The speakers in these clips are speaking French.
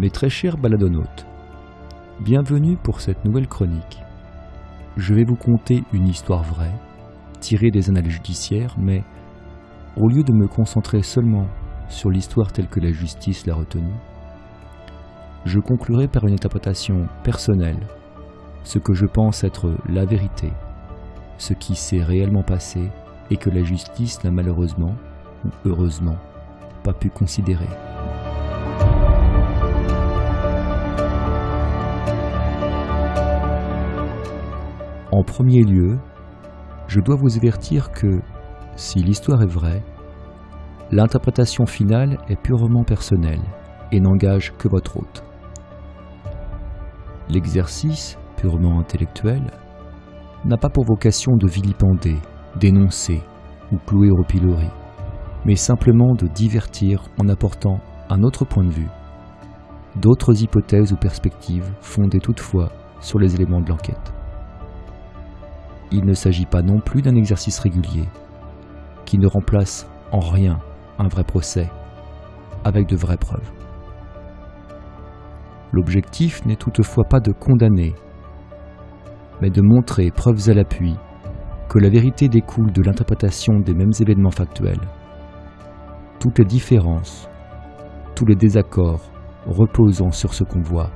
Mes très chers baladonautes, bienvenue pour cette nouvelle chronique. Je vais vous conter une histoire vraie, tirée des annales judiciaires, mais au lieu de me concentrer seulement sur l'histoire telle que la justice l'a retenue, je conclurai par une interprétation personnelle, ce que je pense être la vérité, ce qui s'est réellement passé et que la justice n'a malheureusement, ou heureusement, pas pu considérer. En premier lieu, je dois vous avertir que, si l'histoire est vraie, l'interprétation finale est purement personnelle et n'engage que votre hôte. L'exercice, purement intellectuel, n'a pas pour vocation de vilipender, dénoncer ou clouer au pilori, mais simplement de divertir en apportant un autre point de vue, d'autres hypothèses ou perspectives fondées toutefois sur les éléments de l'enquête. Il ne s'agit pas non plus d'un exercice régulier, qui ne remplace en rien un vrai procès, avec de vraies preuves. L'objectif n'est toutefois pas de condamner, mais de montrer, preuves à l'appui, que la vérité découle de l'interprétation des mêmes événements factuels. Toutes les différences, tous les désaccords reposant sur ce qu'on voit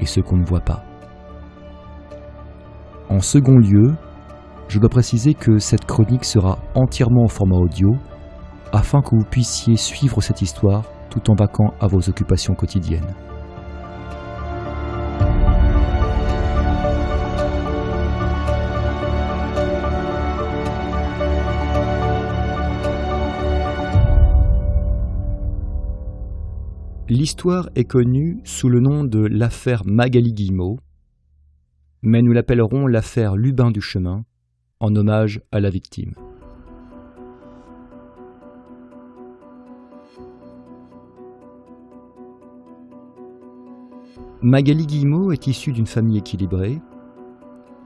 et ce qu'on ne voit pas. En second lieu, je dois préciser que cette chronique sera entièrement au format audio afin que vous puissiez suivre cette histoire tout en vaquant à vos occupations quotidiennes. L'histoire est connue sous le nom de l'affaire Magali Guillemot, mais nous l'appellerons l'affaire Lubin du Chemin, en hommage à la victime. Magali Guillemot est issue d'une famille équilibrée,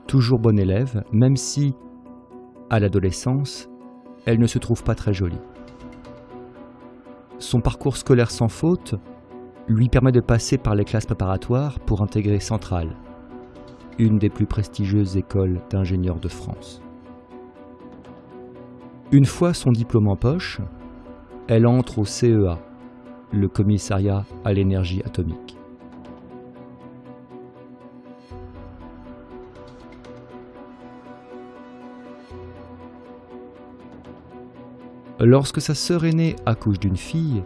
toujours bonne élève, même si, à l'adolescence, elle ne se trouve pas très jolie. Son parcours scolaire sans faute lui permet de passer par les classes préparatoires pour intégrer Centrale, une des plus prestigieuses écoles d'ingénieurs de France. Une fois son diplôme en poche, elle entre au CEA, le commissariat à l'énergie atomique. Lorsque sa sœur aînée accouche d'une fille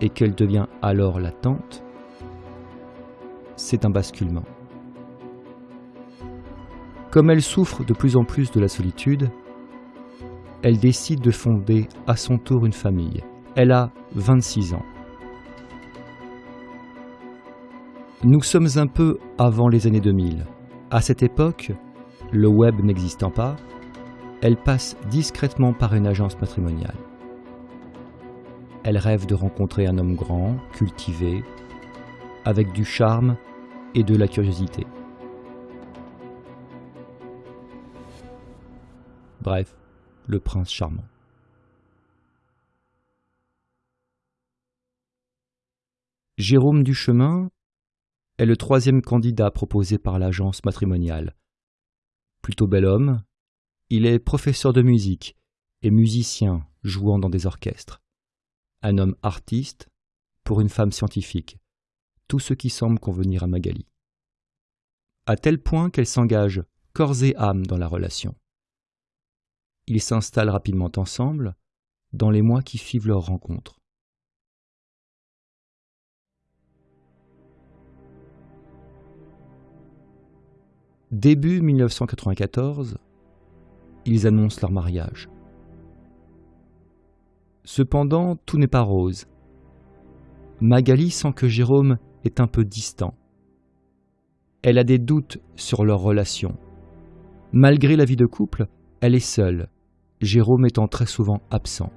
et qu'elle devient alors la tante, c'est un basculement. Comme elle souffre de plus en plus de la solitude, elle décide de fonder à son tour une famille. Elle a 26 ans. Nous sommes un peu avant les années 2000. À cette époque, le web n'existant pas, elle passe discrètement par une agence matrimoniale. Elle rêve de rencontrer un homme grand, cultivé, avec du charme et de la curiosité. Bref, le prince charmant. Jérôme Duchemin est le troisième candidat proposé par l'agence matrimoniale. Plutôt bel homme, il est professeur de musique et musicien jouant dans des orchestres. Un homme artiste pour une femme scientifique. Tout ce qui semble convenir à Magali. À tel point qu'elle s'engage corps et âme dans la relation. Ils s'installent rapidement ensemble dans les mois qui suivent leur rencontre. Début 1994, ils annoncent leur mariage. Cependant, tout n'est pas rose. Magali sent que Jérôme est un peu distant. Elle a des doutes sur leur relation. Malgré la vie de couple, elle est seule, Jérôme étant très souvent absent.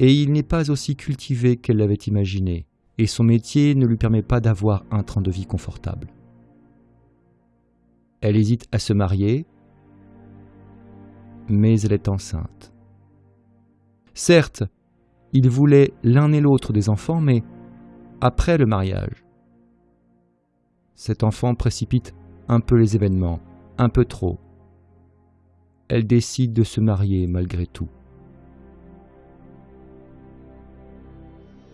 Et il n'est pas aussi cultivé qu'elle l'avait imaginé, et son métier ne lui permet pas d'avoir un train de vie confortable. Elle hésite à se marier, mais elle est enceinte. Certes, ils voulaient l'un et l'autre des enfants, mais après le mariage. Cet enfant précipite un peu les événements, un peu trop. Elle décide de se marier malgré tout.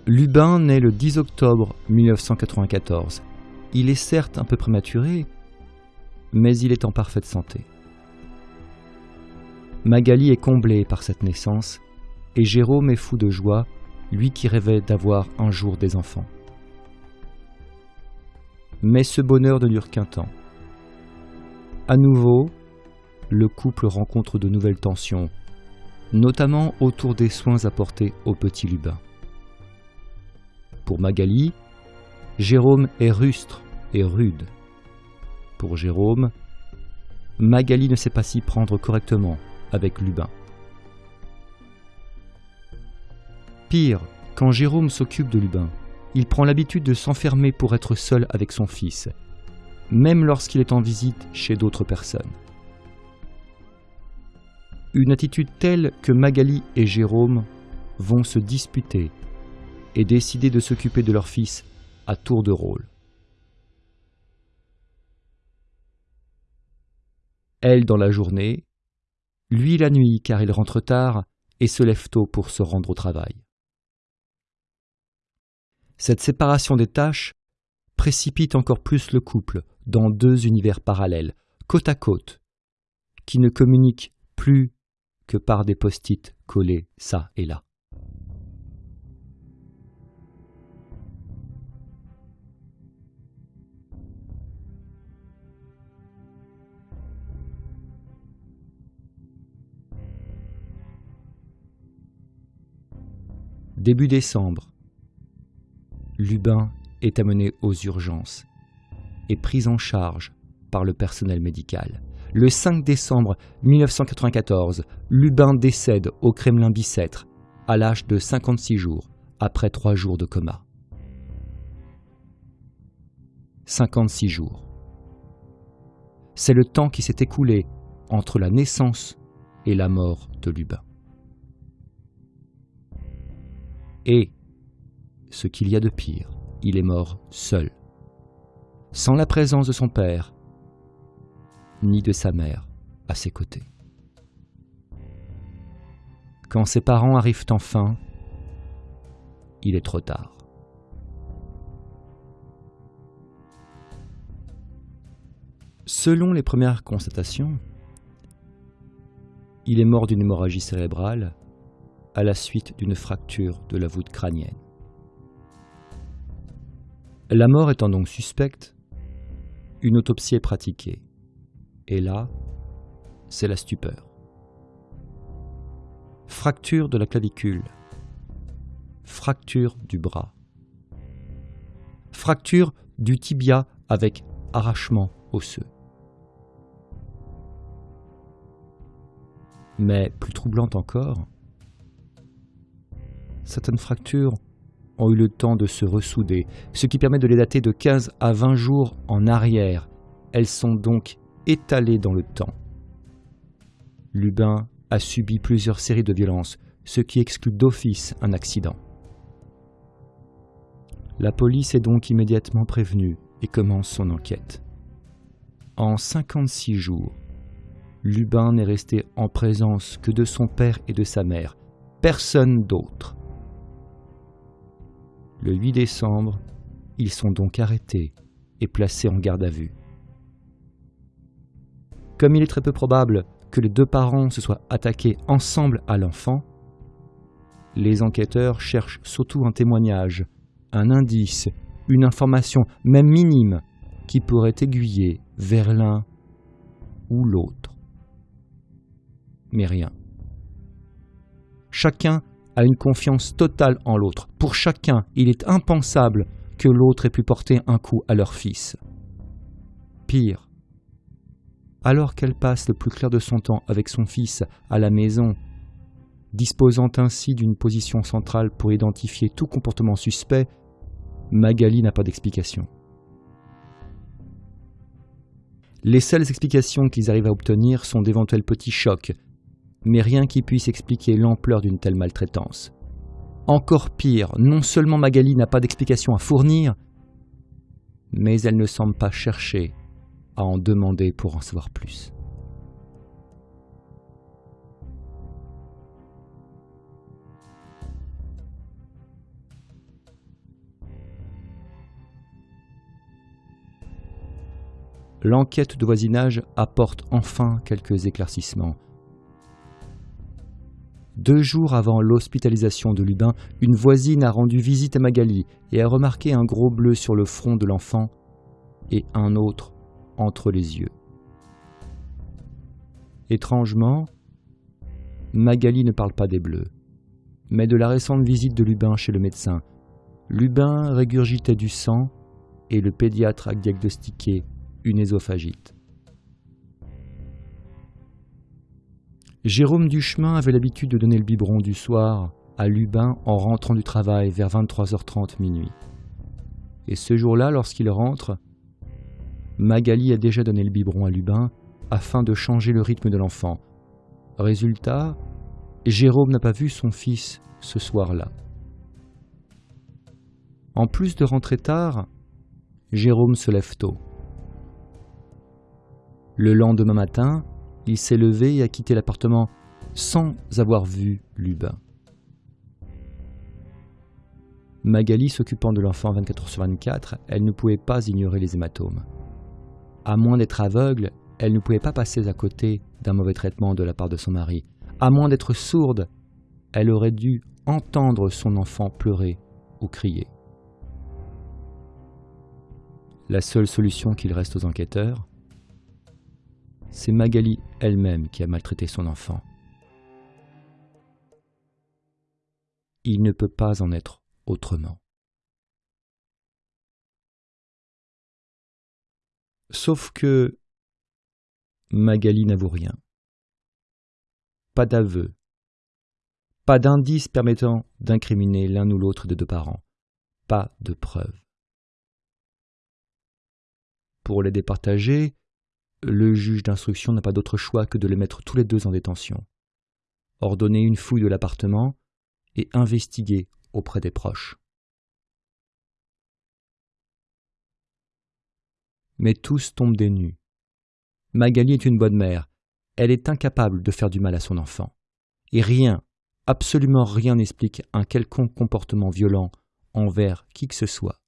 Lubin naît le 10 octobre 1994. Il est certes un peu prématuré, mais il est en parfaite santé. Magali est comblée par cette naissance, et Jérôme est fou de joie, lui qui rêvait d'avoir un jour des enfants. Mais ce bonheur ne dure qu'un temps. À nouveau, le couple rencontre de nouvelles tensions, notamment autour des soins apportés au petit Lubin. Pour Magali, Jérôme est rustre et rude. Pour Jérôme, Magali ne sait pas s'y prendre correctement avec Lubin. Pire, quand Jérôme s'occupe de Lubin, il prend l'habitude de s'enfermer pour être seul avec son fils, même lorsqu'il est en visite chez d'autres personnes. Une attitude telle que Magali et Jérôme vont se disputer et décider de s'occuper de leur fils à tour de rôle. Elle dans la journée, lui la nuit car il rentre tard et se lève tôt pour se rendre au travail. Cette séparation des tâches précipite encore plus le couple dans deux univers parallèles, côte à côte, qui ne communiquent plus que par des post-it collés ça et là. Début décembre, Lubin est amené aux urgences et pris en charge par le personnel médical. Le 5 décembre 1994, Lubin décède au Kremlin Bicêtre à l'âge de 56 jours, après trois jours de coma. 56 jours. C'est le temps qui s'est écoulé entre la naissance et la mort de Lubin. Et, ce qu'il y a de pire, il est mort seul, sans la présence de son père, ni de sa mère à ses côtés. Quand ses parents arrivent enfin, il est trop tard. Selon les premières constatations, il est mort d'une hémorragie cérébrale à la suite d'une fracture de la voûte crânienne. La mort étant donc suspecte, une autopsie est pratiquée. Et là, c'est la stupeur. Fracture de la clavicule. Fracture du bras. Fracture du tibia avec arrachement osseux. Mais plus troublante encore, certaines fractures ont eu le temps de se ressouder, ce qui permet de les dater de 15 à 20 jours en arrière. Elles sont donc étalées dans le temps. Lubin a subi plusieurs séries de violences, ce qui exclut d'office un accident. La police est donc immédiatement prévenue et commence son enquête. En 56 jours, Lubin n'est resté en présence que de son père et de sa mère, personne d'autre. Le 8 décembre, ils sont donc arrêtés et placés en garde à vue. Comme il est très peu probable que les deux parents se soient attaqués ensemble à l'enfant, les enquêteurs cherchent surtout un témoignage, un indice, une information, même minime, qui pourrait aiguiller vers l'un ou l'autre. Mais rien. Chacun a une confiance totale en l'autre. Pour chacun, il est impensable que l'autre ait pu porter un coup à leur fils. Pire, alors qu'elle passe le plus clair de son temps avec son fils à la maison, disposant ainsi d'une position centrale pour identifier tout comportement suspect, Magali n'a pas d'explication. Les seules explications qu'ils arrivent à obtenir sont d'éventuels petits chocs mais rien qui puisse expliquer l'ampleur d'une telle maltraitance. Encore pire, non seulement Magali n'a pas d'explication à fournir, mais elle ne semble pas chercher à en demander pour en savoir plus. L'enquête de voisinage apporte enfin quelques éclaircissements. Deux jours avant l'hospitalisation de Lubin, une voisine a rendu visite à Magali et a remarqué un gros bleu sur le front de l'enfant et un autre entre les yeux. Étrangement, Magali ne parle pas des bleus, mais de la récente visite de Lubin chez le médecin. Lubin régurgitait du sang et le pédiatre a diagnostiqué une ésophagite. Jérôme Duchemin avait l'habitude de donner le biberon du soir à Lubin en rentrant du travail vers 23h30 minuit. Et ce jour-là, lorsqu'il rentre, Magali a déjà donné le biberon à Lubin afin de changer le rythme de l'enfant. Résultat, Jérôme n'a pas vu son fils ce soir-là. En plus de rentrer tard, Jérôme se lève tôt. Le lendemain matin, il s'est levé et a quitté l'appartement sans avoir vu Lubin. Magali s'occupant de l'enfant 24 h sur 24, elle ne pouvait pas ignorer les hématomes. À moins d'être aveugle, elle ne pouvait pas passer à côté d'un mauvais traitement de la part de son mari. À moins d'être sourde, elle aurait dû entendre son enfant pleurer ou crier. La seule solution qu'il reste aux enquêteurs, c'est Magali elle-même qui a maltraité son enfant. Il ne peut pas en être autrement. Sauf que Magali n'avoue rien. Pas d'aveu. Pas d'indice permettant d'incriminer l'un ou l'autre des deux parents. Pas de preuves. Pour les départager, le juge d'instruction n'a pas d'autre choix que de les mettre tous les deux en détention, ordonner une fouille de l'appartement et investiguer auprès des proches. Mais tous tombent des nues. Magali est une bonne mère, elle est incapable de faire du mal à son enfant. Et rien, absolument rien n'explique un quelconque comportement violent envers qui que ce soit.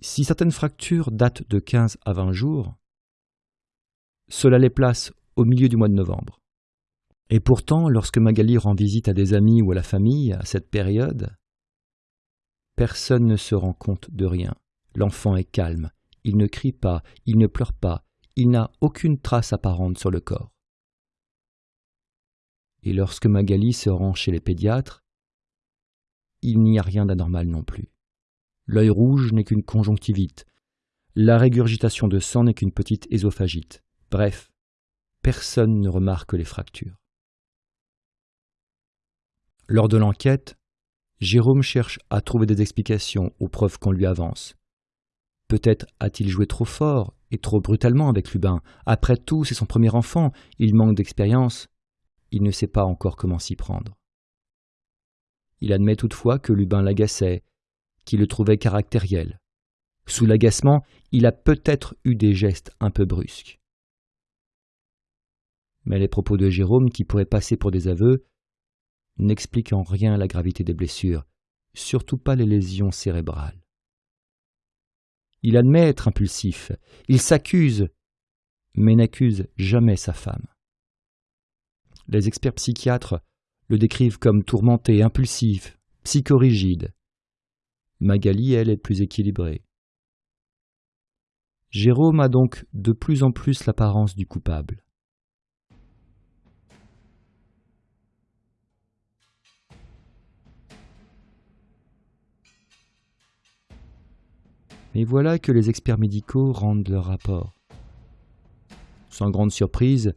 Si certaines fractures datent de 15 à 20 jours, cela les place au milieu du mois de novembre. Et pourtant, lorsque Magali rend visite à des amis ou à la famille à cette période, personne ne se rend compte de rien. L'enfant est calme, il ne crie pas, il ne pleure pas, il n'a aucune trace apparente sur le corps. Et lorsque Magali se rend chez les pédiatres, il n'y a rien d'anormal non plus. L'œil rouge n'est qu'une conjonctivite. La régurgitation de sang n'est qu'une petite ésophagite. Bref, personne ne remarque les fractures. Lors de l'enquête, Jérôme cherche à trouver des explications aux preuves qu'on lui avance. Peut-être a-t-il joué trop fort et trop brutalement avec Lubin. Après tout, c'est son premier enfant, il manque d'expérience, il ne sait pas encore comment s'y prendre. Il admet toutefois que Lubin l'agaçait qui le trouvait caractériel. Sous l'agacement, il a peut-être eu des gestes un peu brusques. Mais les propos de Jérôme, qui pourraient passer pour des aveux, n'expliquent en rien la gravité des blessures, surtout pas les lésions cérébrales. Il admet être impulsif, il s'accuse, mais n'accuse jamais sa femme. Les experts psychiatres le décrivent comme tourmenté, impulsif, psychorigide, Magali, elle, est plus équilibrée. Jérôme a donc de plus en plus l'apparence du coupable. Mais voilà que les experts médicaux rendent leur rapport. Sans grande surprise,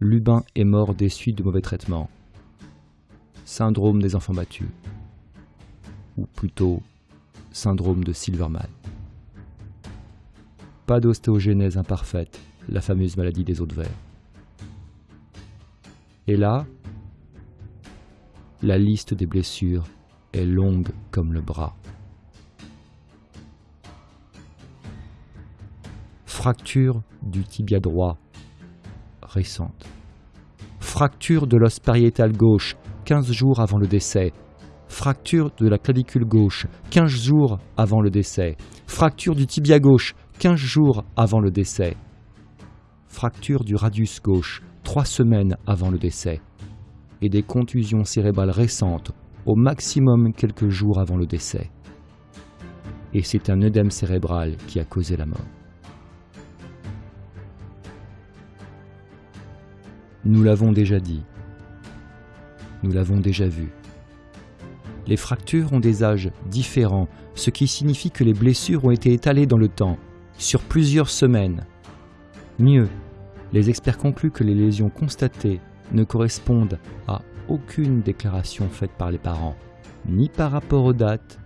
Lubin est mort des suites de mauvais traitements. Syndrome des enfants battus. Ou plutôt syndrome de Silverman. Pas d'ostéogenèse imparfaite, la fameuse maladie des os de verre. Et là, la liste des blessures est longue comme le bras. Fracture du tibia droit récente. Fracture de l'os pariétal gauche 15 jours avant le décès. Fracture de la clavicule gauche 15 jours avant le décès. Fracture du tibia gauche 15 jours avant le décès. Fracture du radius gauche 3 semaines avant le décès. Et des contusions cérébrales récentes au maximum quelques jours avant le décès. Et c'est un œdème cérébral qui a causé la mort. Nous l'avons déjà dit. Nous l'avons déjà vu. Les fractures ont des âges différents, ce qui signifie que les blessures ont été étalées dans le temps, sur plusieurs semaines. Mieux, les experts concluent que les lésions constatées ne correspondent à aucune déclaration faite par les parents, ni par rapport aux dates,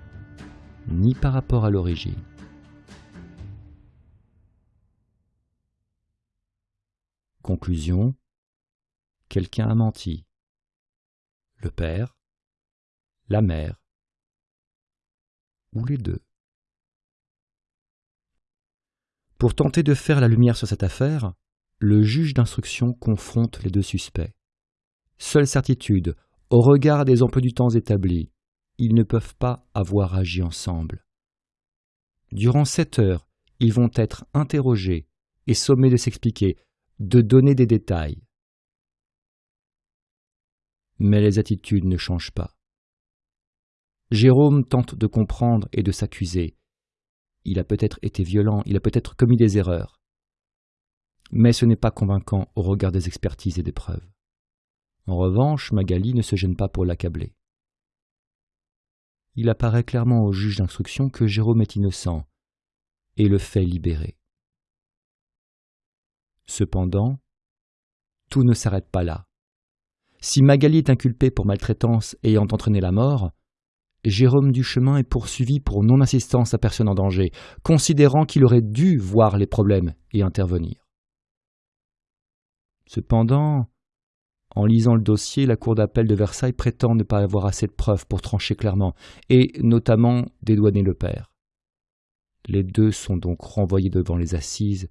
ni par rapport à l'origine. Conclusion quelqu'un a menti. Le père, la mère, ou les deux. Pour tenter de faire la lumière sur cette affaire, le juge d'instruction confronte les deux suspects. Seule certitude, au regard des emplois du temps établis, ils ne peuvent pas avoir agi ensemble. Durant sept heures, ils vont être interrogés et sommés de s'expliquer, de donner des détails. Mais les attitudes ne changent pas. Jérôme tente de comprendre et de s'accuser. Il a peut-être été violent, il a peut-être commis des erreurs. Mais ce n'est pas convaincant au regard des expertises et des preuves. En revanche, Magali ne se gêne pas pour l'accabler. Il apparaît clairement au juge d'instruction que Jérôme est innocent et le fait libérer. Cependant, tout ne s'arrête pas là. Si Magali est inculpée pour maltraitance ayant entraîné la mort, Jérôme Duchemin est poursuivi pour non-assistance à personne en danger, considérant qu'il aurait dû voir les problèmes et intervenir. Cependant, en lisant le dossier, la Cour d'appel de Versailles prétend ne pas avoir assez de preuves pour trancher clairement, et notamment dédouaner le père. Les deux sont donc renvoyés devant les assises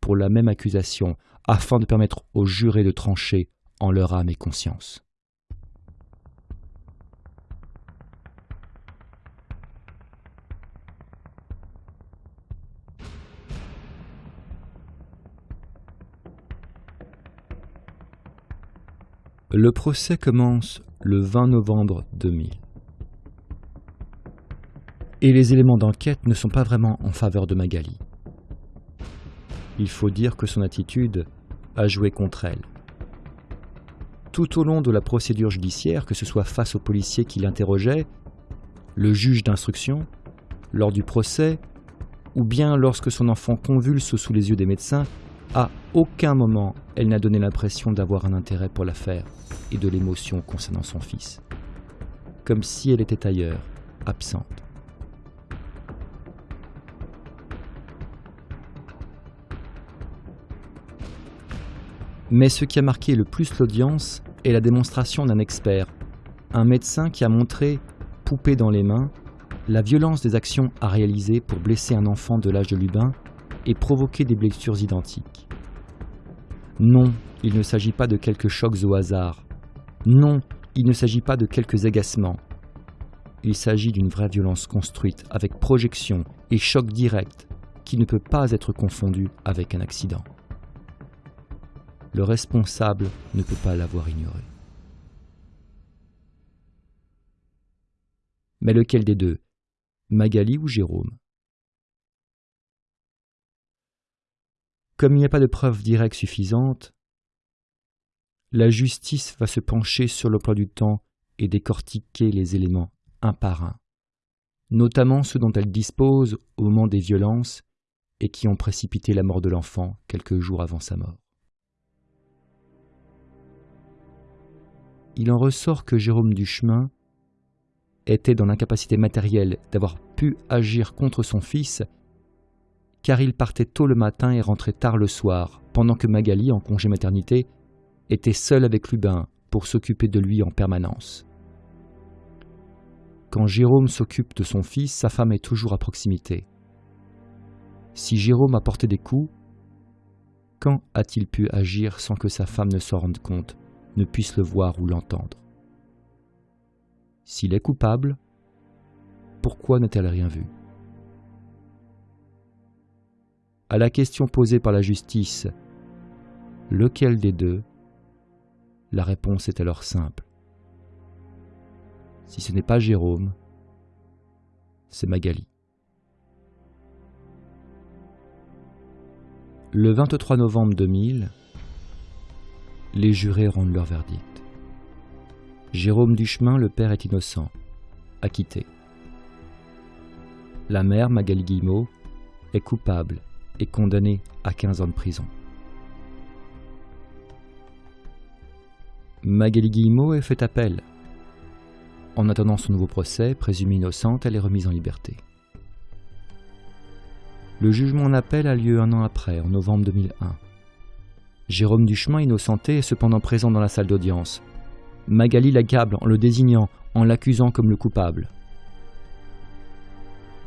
pour la même accusation, afin de permettre aux jurés de trancher en leur âme et conscience. Le procès commence le 20 novembre 2000. Et les éléments d'enquête ne sont pas vraiment en faveur de Magali. Il faut dire que son attitude a joué contre elle tout au long de la procédure judiciaire, que ce soit face au policier qui l'interrogeait, le juge d'instruction, lors du procès, ou bien lorsque son enfant convulse sous les yeux des médecins, à aucun moment elle n'a donné l'impression d'avoir un intérêt pour l'affaire et de l'émotion concernant son fils. Comme si elle était ailleurs, absente. Mais ce qui a marqué le plus l'audience, est la démonstration d'un expert, un médecin qui a montré, poupée dans les mains, la violence des actions à réaliser pour blesser un enfant de l'âge de Lubin et provoquer des blessures identiques. Non, il ne s'agit pas de quelques chocs au hasard. Non, il ne s'agit pas de quelques agacements. Il s'agit d'une vraie violence construite avec projection et choc direct qui ne peut pas être confondu avec un accident le responsable ne peut pas l'avoir ignoré. Mais lequel des deux Magali ou Jérôme? Comme il n'y a pas de preuves directes suffisantes, la justice va se pencher sur le plan du temps et décortiquer les éléments un par un, notamment ceux dont elle dispose au moment des violences et qui ont précipité la mort de l'enfant quelques jours avant sa mort. Il en ressort que Jérôme Duchemin était dans l'incapacité matérielle d'avoir pu agir contre son fils, car il partait tôt le matin et rentrait tard le soir, pendant que Magali, en congé maternité, était seule avec Lubin pour s'occuper de lui en permanence. Quand Jérôme s'occupe de son fils, sa femme est toujours à proximité. Si Jérôme a porté des coups, quand a-t-il pu agir sans que sa femme ne s'en rende compte, ne puisse le voir ou l'entendre S'il est coupable, pourquoi n'a-t-elle rien vu À la question posée par la justice, lequel des deux? La réponse est alors simple. Si ce n'est pas Jérôme, c'est Magali. Le 23 novembre 2000, les jurés rendent leur verdict. Jérôme Duchemin, le père, est innocent, acquitté. La mère, Magali Guillemot, est coupable et condamnée à 15 ans de prison. Magali Guillemot est fait appel en attendant son nouveau procès, présumée innocente, elle est remise en liberté. Le jugement en appel a lieu un an après, en novembre 2001. Jérôme Duchemin, innocenté, est cependant présent dans la salle d'audience. Magali l'accable en le désignant, en l'accusant comme le coupable.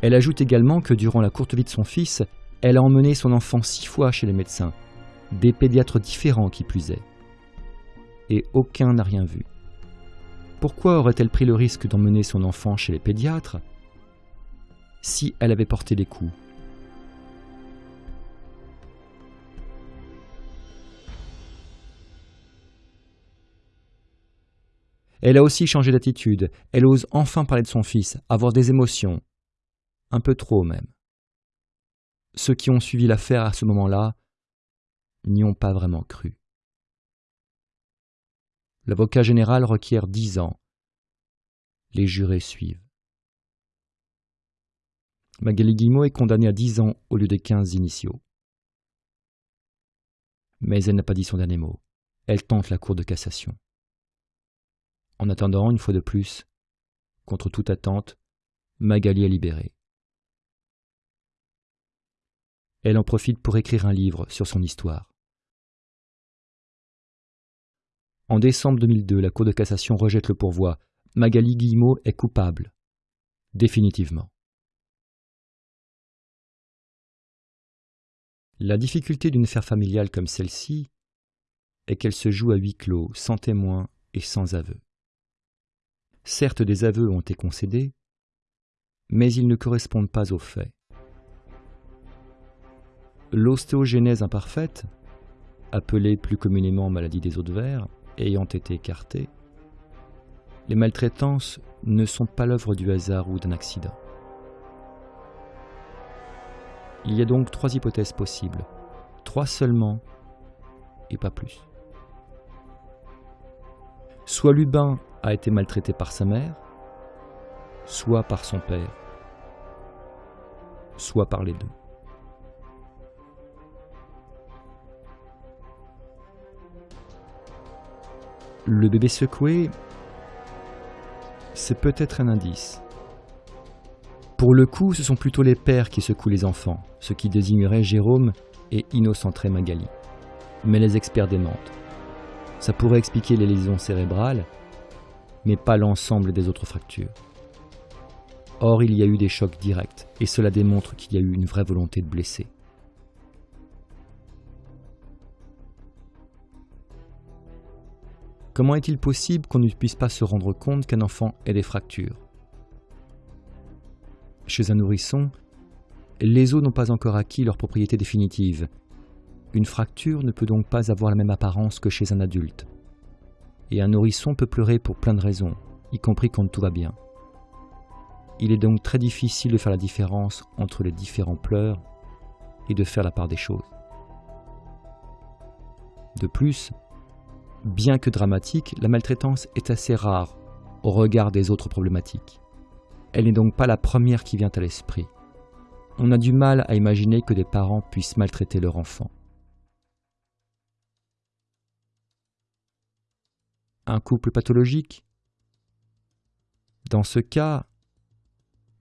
Elle ajoute également que durant la courte vie de son fils, elle a emmené son enfant six fois chez les médecins, des pédiatres différents qui plus est. Et aucun n'a rien vu. Pourquoi aurait-elle pris le risque d'emmener son enfant chez les pédiatres? Si elle avait porté les coups Elle a aussi changé d'attitude, elle ose enfin parler de son fils, avoir des émotions. Un peu trop même. Ceux qui ont suivi l'affaire à ce moment-là n'y ont pas vraiment cru. L'avocat général requiert dix ans. Les jurés suivent. Magali Guillemot est condamnée à dix ans au lieu des quinze initiaux. Mais elle n'a pas dit son dernier mot. Elle tente la Cour de cassation. En attendant, une fois de plus, contre toute attente, Magali est libérée. Elle en profite pour écrire un livre sur son histoire. En décembre 2002, la Cour de cassation rejette le pourvoi. Magali Guillemot est coupable. Définitivement. La difficulté d'une affaire familiale comme celle-ci est qu'elle se joue à huis clos, sans témoins et sans aveu. Certes, des aveux ont été concédés, mais ils ne correspondent pas aux faits. L'ostéogénèse imparfaite, appelée plus communément maladie des os de verre, ayant été écartés, les maltraitances ne sont pas l'œuvre du hasard ou d'un accident. Il y a donc trois hypothèses possibles, trois seulement et pas plus. Soit Lubin a été maltraité par sa mère, soit par son père, soit par les deux. Le bébé secoué, c'est peut-être un indice. Pour le coup, ce sont plutôt les pères qui secouent les enfants, ce qui désignerait Jérôme et innocenterait Magali. Mais les experts démentent. Ça pourrait expliquer les lésions cérébrales, mais pas l'ensemble des autres fractures. Or, il y a eu des chocs directs, et cela démontre qu'il y a eu une vraie volonté de blesser. Comment est-il possible qu'on ne puisse pas se rendre compte qu'un enfant ait des fractures? Chez un nourrisson, les os n'ont pas encore acquis leur propriété définitive. Une fracture ne peut donc pas avoir la même apparence que chez un adulte. Et un nourrisson peut pleurer pour plein de raisons, y compris quand tout va bien. Il est donc très difficile de faire la différence entre les différents pleurs et de faire la part des choses. De plus, Bien que dramatique, la maltraitance est assez rare au regard des autres problématiques. Elle n'est donc pas la première qui vient à l'esprit. On a du mal à imaginer que des parents puissent maltraiter leur enfant. Un couple pathologique Dans ce cas,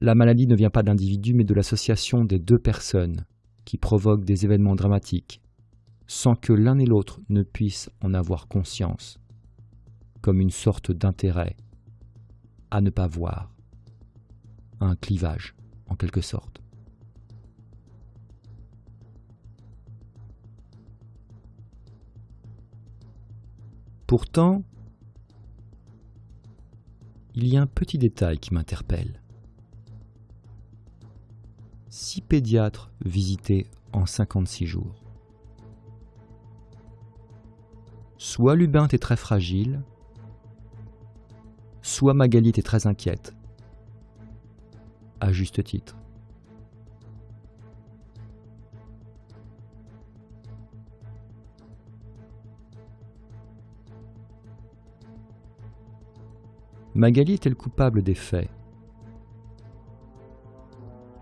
la maladie ne vient pas d'individus mais de l'association des deux personnes qui provoquent des événements dramatiques sans que l'un et l'autre ne puissent en avoir conscience, comme une sorte d'intérêt à ne pas voir un clivage, en quelque sorte. Pourtant, il y a un petit détail qui m'interpelle. Six pédiatres visités en 56 jours. Soit Lubin était très fragile, soit Magali était très inquiète. À juste titre. Magali est-elle coupable des faits?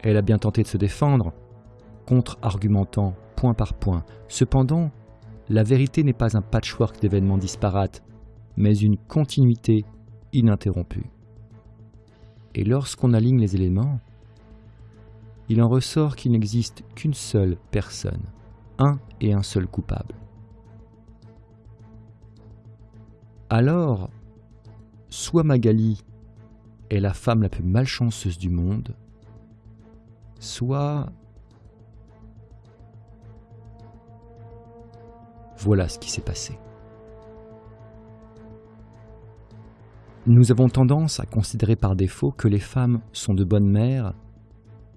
Elle a bien tenté de se défendre, contre-argumentant point par point. Cependant, la vérité n'est pas un patchwork d'événements disparates, mais une continuité ininterrompue. Et lorsqu'on aligne les éléments, il en ressort qu'il n'existe qu'une seule personne, un et un seul coupable. Alors, soit Magali est la femme la plus malchanceuse du monde, soit... Voilà ce qui s'est passé. Nous avons tendance à considérer par défaut que les femmes sont de bonnes mères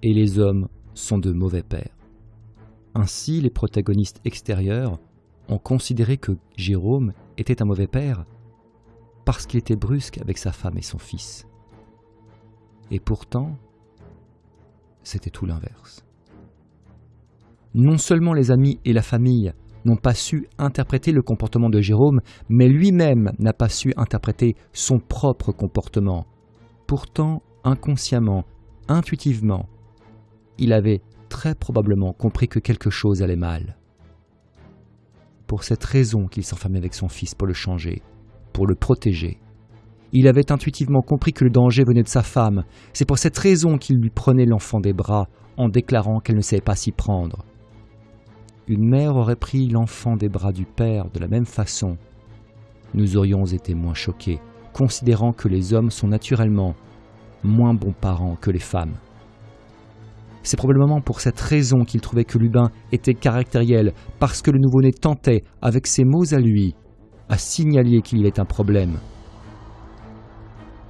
et les hommes sont de mauvais pères. Ainsi, les protagonistes extérieurs ont considéré que Jérôme était un mauvais père parce qu'il était brusque avec sa femme et son fils. Et pourtant, c'était tout l'inverse. Non seulement les amis et la famille n'ont pas su interpréter le comportement de Jérôme, mais lui-même n'a pas su interpréter son propre comportement. Pourtant, inconsciemment, intuitivement, il avait très probablement compris que quelque chose allait mal. Pour cette raison qu'il s'enfermait avec son fils pour le changer, pour le protéger. Il avait intuitivement compris que le danger venait de sa femme. C'est pour cette raison qu'il lui prenait l'enfant des bras en déclarant qu'elle ne savait pas s'y prendre. Une mère aurait pris l'enfant des bras du père de la même façon. Nous aurions été moins choqués, considérant que les hommes sont naturellement moins bons parents que les femmes. C'est probablement pour cette raison qu'il trouvait que Lubin était caractériel, parce que le nouveau-né tentait, avec ses mots à lui, à signaler qu'il y avait un problème.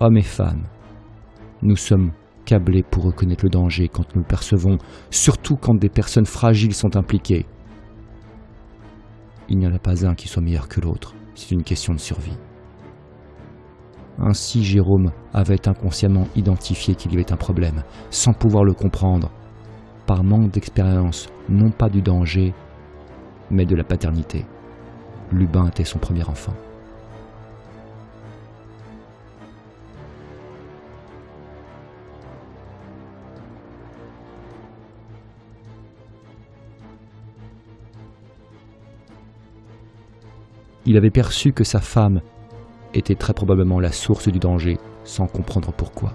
Hommes et femmes, nous sommes câblés pour reconnaître le danger quand nous le percevons, surtout quand des personnes fragiles sont impliquées. Il n'y en a pas un qui soit meilleur que l'autre, c'est une question de survie. Ainsi Jérôme avait inconsciemment identifié qu'il y avait un problème, sans pouvoir le comprendre, par manque d'expérience, non pas du danger, mais de la paternité. Lubin était son premier enfant. Il avait perçu que sa femme était très probablement la source du danger, sans comprendre pourquoi.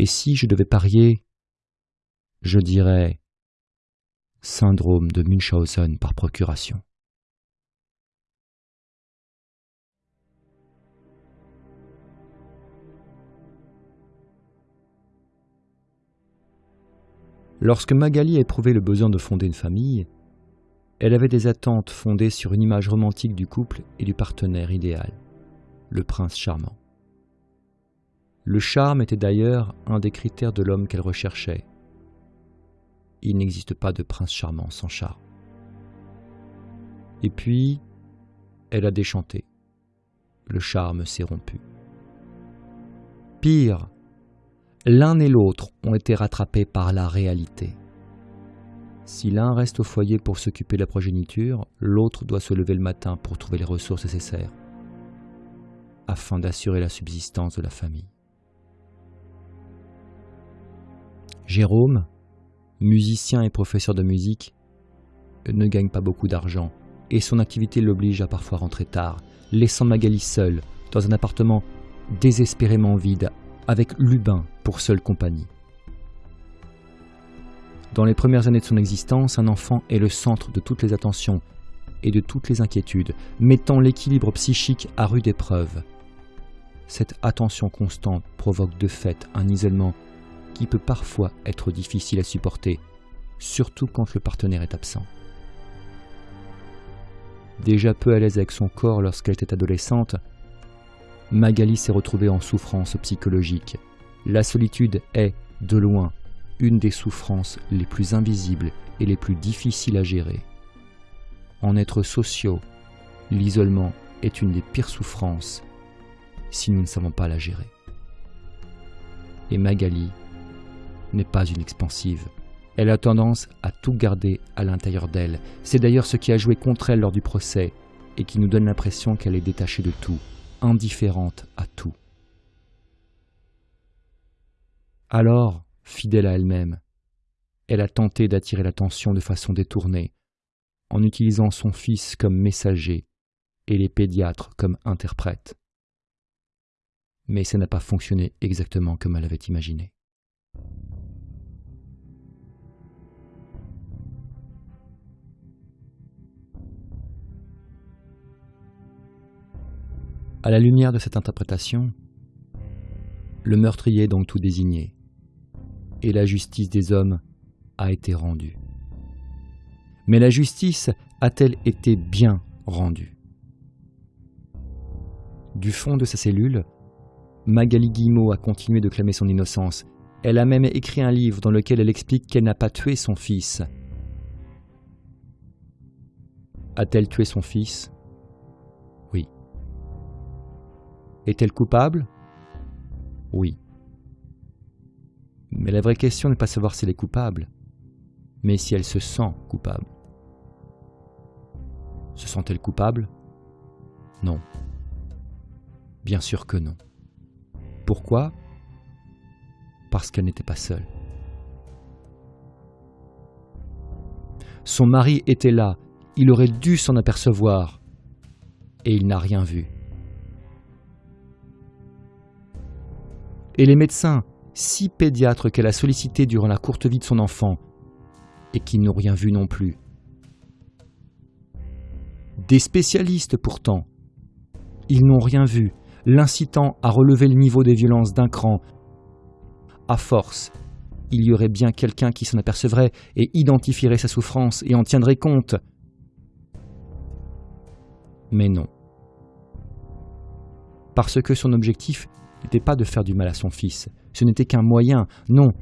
Et si je devais parier, je dirais syndrome de Munchausen par procuration. Lorsque Magali a éprouvé le besoin de fonder une famille, elle avait des attentes fondées sur une image romantique du couple et du partenaire idéal, le prince charmant. Le charme était d'ailleurs un des critères de l'homme qu'elle recherchait. Il n'existe pas de prince charmant sans charme. Et puis, elle a déchanté. Le charme s'est rompu. Pire, l'un et l'autre ont été rattrapés par la réalité. Si l'un reste au foyer pour s'occuper de la progéniture, l'autre doit se lever le matin pour trouver les ressources nécessaires afin d'assurer la subsistance de la famille. Jérôme, musicien et professeur de musique, ne gagne pas beaucoup d'argent et son activité l'oblige à parfois rentrer tard, laissant Magali seule dans un appartement désespérément vide avec Lubin pour seule compagnie. Dans les premières années de son existence, un enfant est le centre de toutes les attentions et de toutes les inquiétudes, mettant l'équilibre psychique à rude épreuve. Cette attention constante provoque de fait un isolement qui peut parfois être difficile à supporter, surtout quand le partenaire est absent. Déjà peu à l'aise avec son corps lorsqu'elle était adolescente, Magali s'est retrouvée en souffrance psychologique. La solitude est, de loin, une des souffrances les plus invisibles et les plus difficiles à gérer. En être sociaux, l'isolement est une des pires souffrances si nous ne savons pas la gérer. Et Magali n'est pas une expansive. Elle a tendance à tout garder à l'intérieur d'elle. C'est d'ailleurs ce qui a joué contre elle lors du procès et qui nous donne l'impression qu'elle est détachée de tout, indifférente à tout. Alors, fidèle à elle-même, elle a tenté d'attirer l'attention de façon détournée, en utilisant son fils comme messager et les pédiatres comme interprètes. Mais ça n'a pas fonctionné exactement comme elle avait imaginé. À la lumière de cette interprétation, le meurtrier est donc tout désigné, et la justice des hommes a été rendue. Mais la justice a-t-elle été bien rendue? Du fond de sa cellule, Magali Guillemot a continué de clamer son innocence. Elle a même écrit un livre dans lequel elle explique qu'elle n'a pas tué son fils. A-t-elle tué son fils? Est-elle coupable? Oui. Mais la vraie question n'est pas savoir si elle est coupable, mais si elle se sent coupable. Se sent-elle coupable? Non. Bien sûr que non. Pourquoi? Parce qu'elle n'était pas seule. Son mari était là, il aurait dû s'en apercevoir, et il n'a rien vu. Et les médecins, six pédiatres qu'elle a sollicités durant la courte vie de son enfant, et qui n'ont rien vu non plus. Des spécialistes pourtant, ils n'ont rien vu, l'incitant à relever le niveau des violences d'un cran. À force, il y aurait bien quelqu'un qui s'en apercevrait et identifierait sa souffrance et en tiendrait compte. Mais non. Parce que son objectif n'était pas de faire du mal à son fils, ce n'était qu'un moyen, non.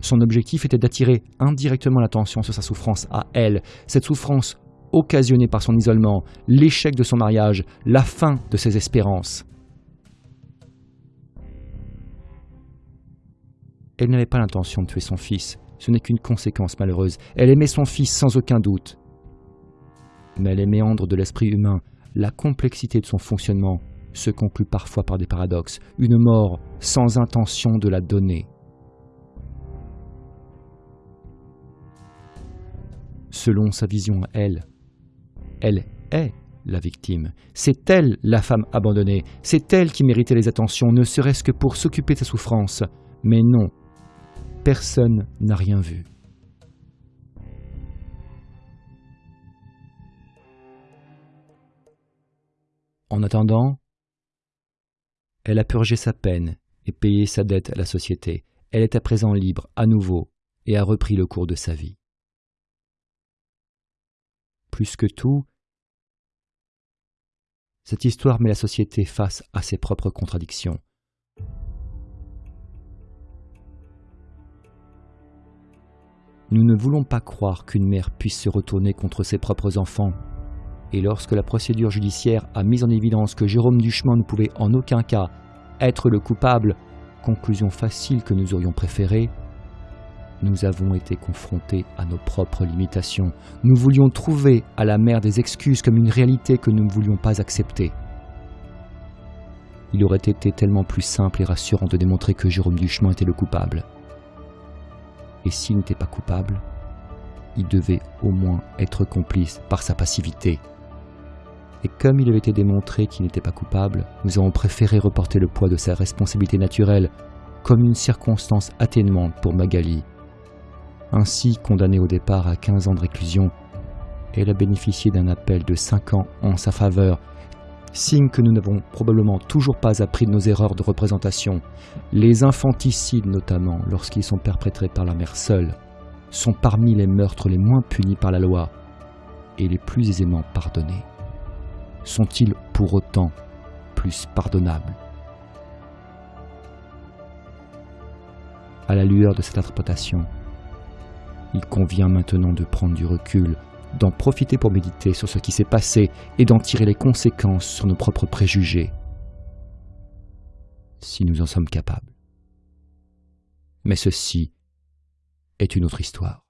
Son objectif était d'attirer indirectement l'attention sur sa souffrance à elle, cette souffrance occasionnée par son isolement, l'échec de son mariage, la fin de ses espérances. Elle n'avait pas l'intention de tuer son fils, ce n'est qu'une conséquence malheureuse. Elle aimait son fils sans aucun doute. Mais les méandres de l'esprit humain, la complexité de son fonctionnement, se conclut parfois par des paradoxes, une mort sans intention de la donner. Selon sa vision elle, elle est la victime. C'est elle la femme abandonnée. C'est elle qui méritait les attentions, ne serait-ce que pour s'occuper de sa souffrance. Mais non, personne n'a rien vu. En attendant, elle a purgé sa peine et payé sa dette à la société. Elle est à présent libre, à nouveau, et a repris le cours de sa vie. Plus que tout, cette histoire met la société face à ses propres contradictions. Nous ne voulons pas croire qu'une mère puisse se retourner contre ses propres enfants et lorsque la procédure judiciaire a mis en évidence que Jérôme Duchemin ne pouvait en aucun cas être le coupable, conclusion facile que nous aurions préférée, nous avons été confrontés à nos propres limitations. Nous voulions trouver à la mère des excuses comme une réalité que nous ne voulions pas accepter. Il aurait été tellement plus simple et rassurant de démontrer que Jérôme Duchemin était le coupable. Et s'il n'était pas coupable, il devait au moins être complice par sa passivité et comme il avait été démontré qu'il n'était pas coupable, nous avons préféré reporter le poids de sa responsabilité naturelle comme une circonstance atténuante pour Magali. Ainsi condamnée au départ à 15 ans de réclusion, elle a bénéficié d'un appel de 5 ans en sa faveur, signe que nous n'avons probablement toujours pas appris de nos erreurs de représentation. Les infanticides notamment, lorsqu'ils sont perpétrés par la mère seule, sont parmi les meurtres les moins punis par la loi et les plus aisément pardonnés. Sont-ils pour autant plus pardonnables? À la lueur de cette interprétation, il convient maintenant de prendre du recul, d'en profiter pour méditer sur ce qui s'est passé et d'en tirer les conséquences sur nos propres préjugés, si nous en sommes capables. Mais ceci est une autre histoire.